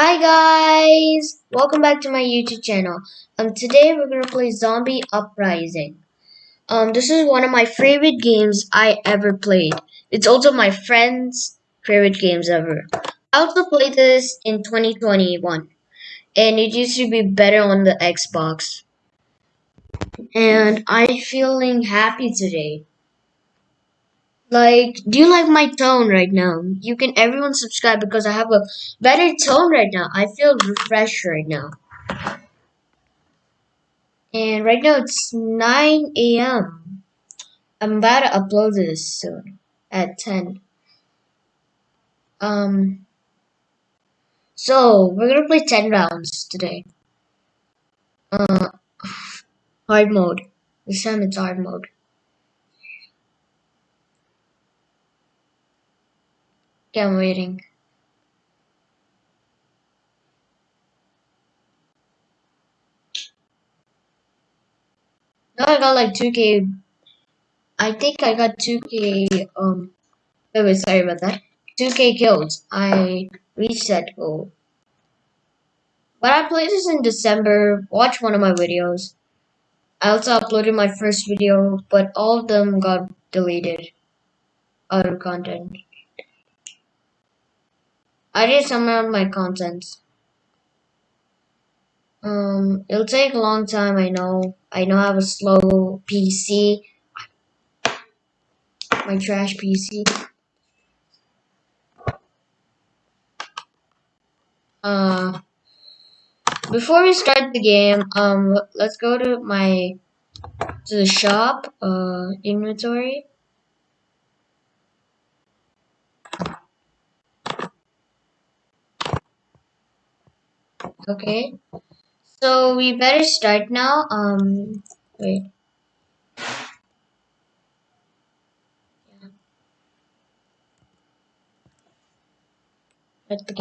Hi guys! Welcome back to my YouTube channel. Um, today we're gonna play Zombie Uprising. Um, this is one of my favorite games I ever played. It's also my friend's favorite games ever. I also played this in 2021, and it used to be better on the Xbox. And I'm feeling happy today. Like, do you like my tone right now? You can everyone subscribe because I have a better tone right now. I feel refreshed right now. And right now it's 9 a.m. I'm about to upload this soon at 10. Um, so we're gonna play 10 rounds today. Uh, hard mode. This time it's hard mode. Yeah, I'm waiting. No, I got like 2k. I think I got 2k. Um, oh, wait, sorry about that. 2k kills. I reached that goal. But I played this in December. Watch one of my videos. I also uploaded my first video, but all of them got deleted. Other content. I did some of my contents. Um, it'll take a long time, I know. I know I have a slow PC. My trash PC. Uh, before we start the game, um, let's go to my, to the shop, uh, inventory. Okay. So we better start now. Um, wait. Yeah. Start the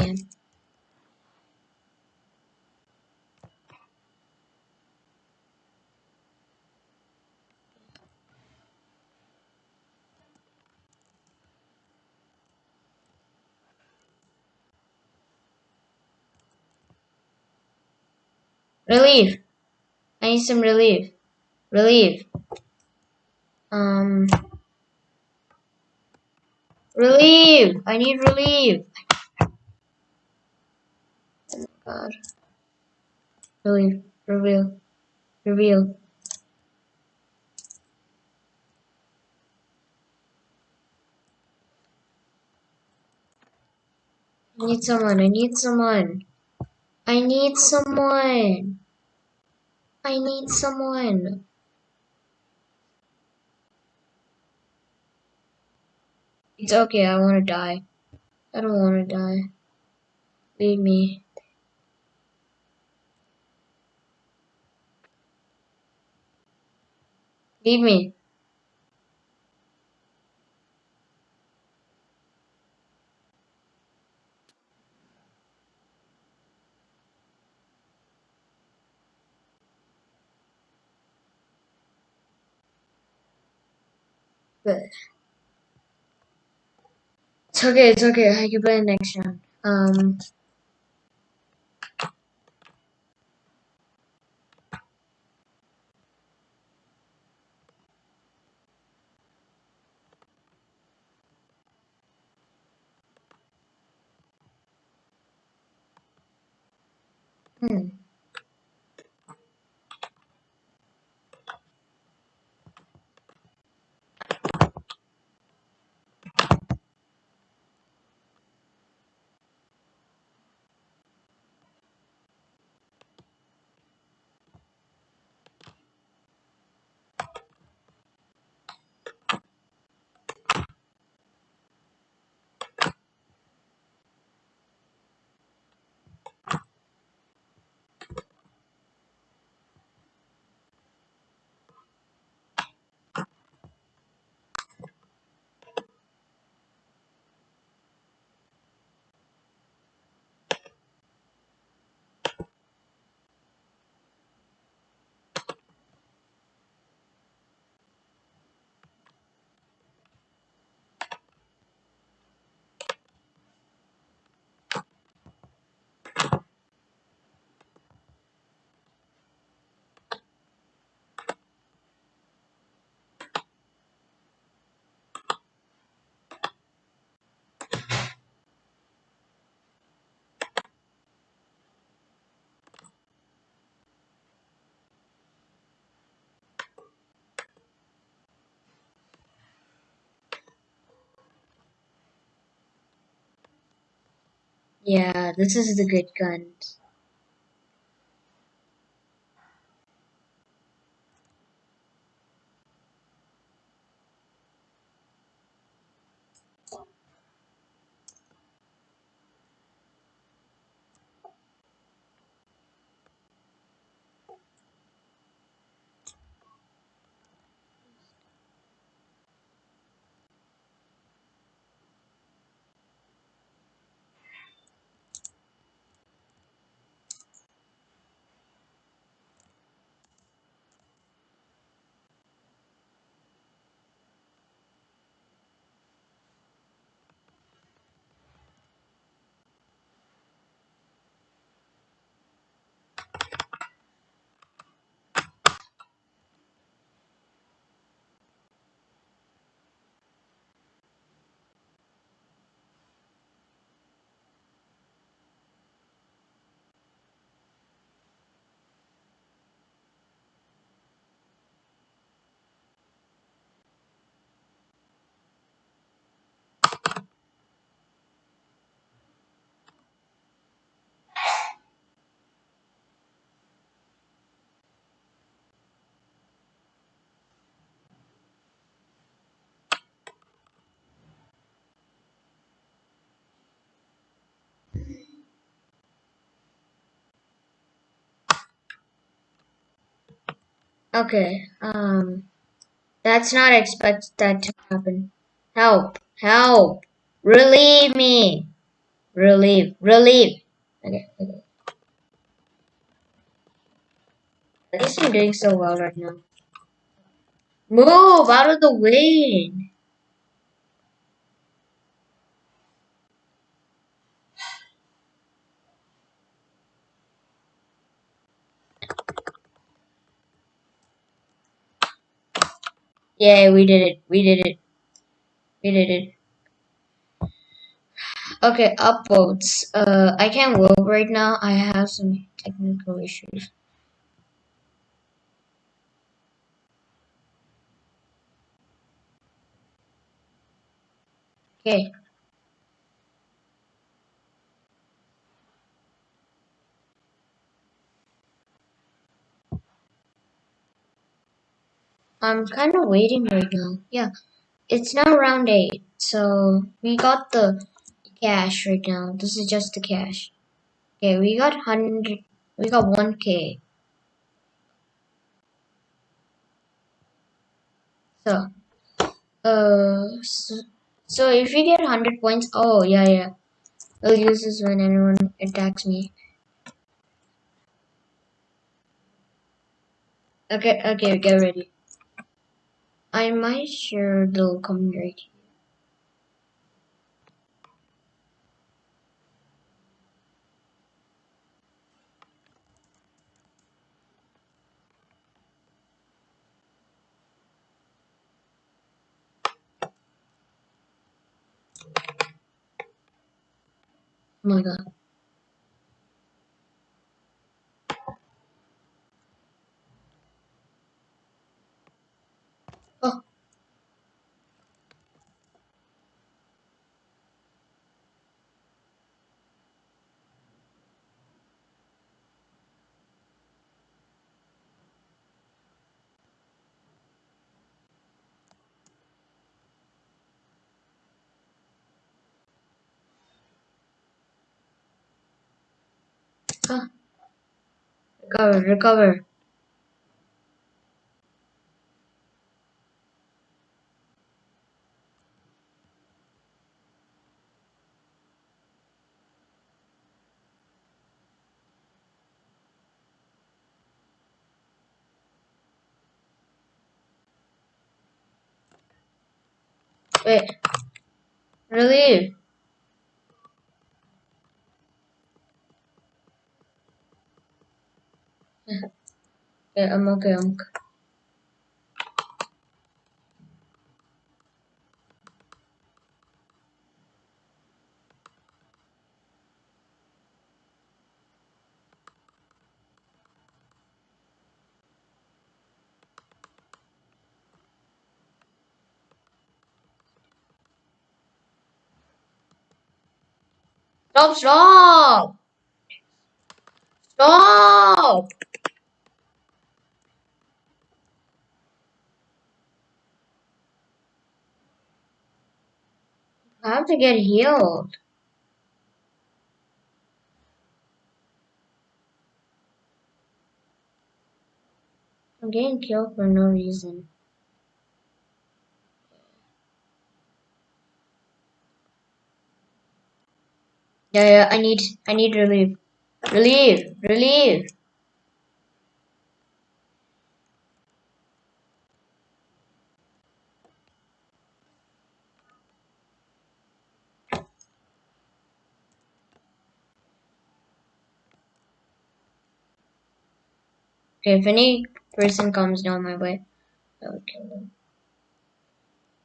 Relief. I need some relief. Relief. Um. Relief. I need relief. Oh my god. Relief. Reveal. Reveal. I need someone. I need someone. I need someone. I need someone. It's okay, I want to die. I don't want to die. Leave me. Leave me. But it's okay, it's okay. I can play next round. Um. Hmm. Yeah, this is the good gun. Okay, um, that's not expect that to happen. Help, help, relieve me, relieve, relieve. Okay, okay. I guess I'm doing so well right now. Move out of the way. Yeah, we did it. We did it. We did it. Okay, upvotes. Uh, I can't vote right now. I have some technical issues. Okay. I'm kind of waiting right now. Yeah, it's now round eight, so we got the cash right now. This is just the cash. Okay, we got hundred. We got one k. So, uh, so, so if we get hundred points, oh yeah yeah, I'll use this when anyone attacks me. Okay, okay, get ready. I might come right here. Oh my god. Oh. Ah. Recover, recover. Wait. Relieve. Yeah, I'm okay, Unc. Stop, stop! Stop! I have to get healed. I'm getting killed for no reason. Yeah, yeah, I need, I need relief. Relief, relief. If any person comes down my way, I will kill them.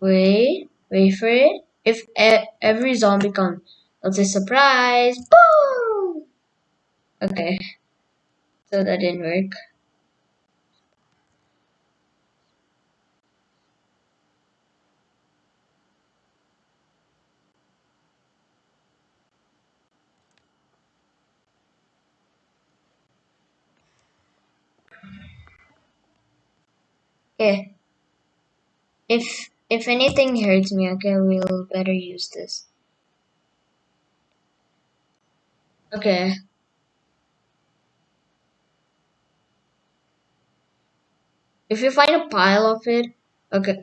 Wait, wait for it. If e every zombie comes, it's a surprise. Boom! Okay, so that didn't work. Okay. If if anything hurts me, okay, we'll better use this. Okay. If you find a pile of it, okay.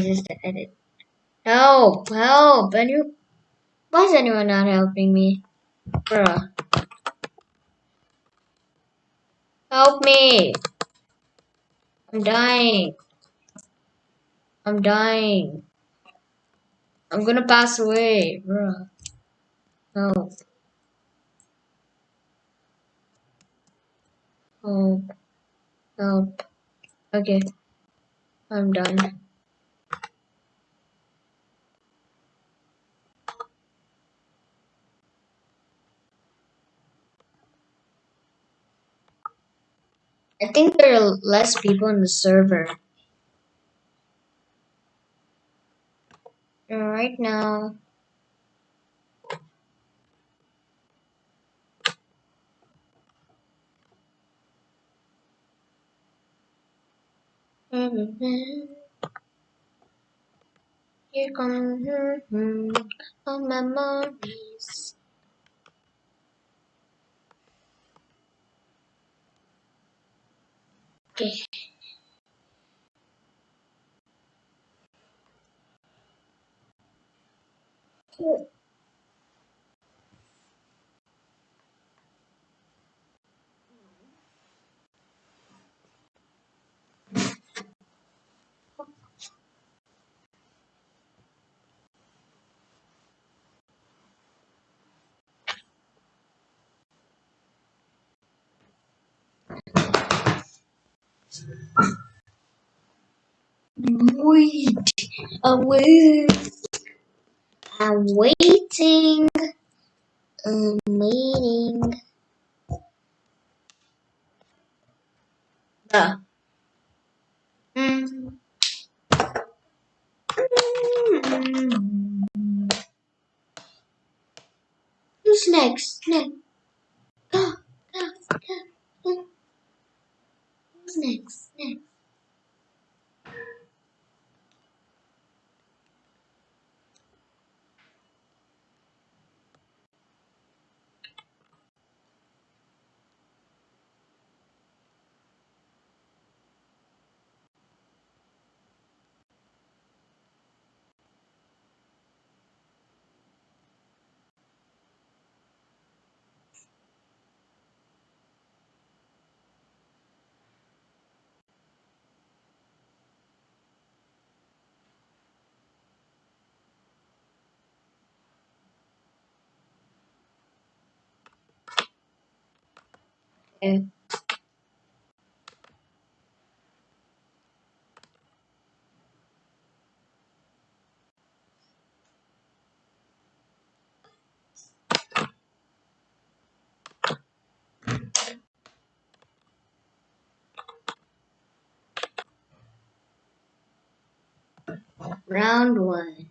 Just edit. Help! Help! Any Why is anyone not helping me? Bruh. Help me! I'm dying. I'm dying. I'm gonna pass away, bruh. Help. Help. Help. Okay. I'm done. I think there are less people in the server. Right now. Here come hmm, hmm, all memories. Okay. Wait. I'm waiting. I'm waiting. I'm waiting. Duh. Mm. Who's next? Next. Go, go, go, go. Who's Round one.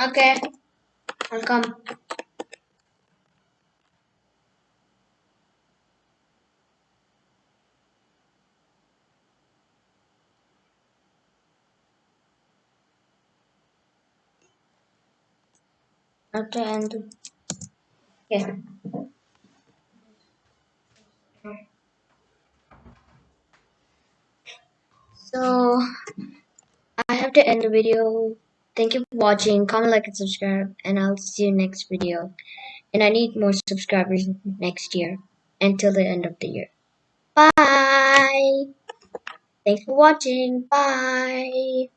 Okay. I'll come. After end. Okay. So I have to end the video. Thank you for watching. Comment, like, and subscribe, and I'll see you next video. And I need more subscribers next year until the end of the year. Bye. Thanks for watching. Bye.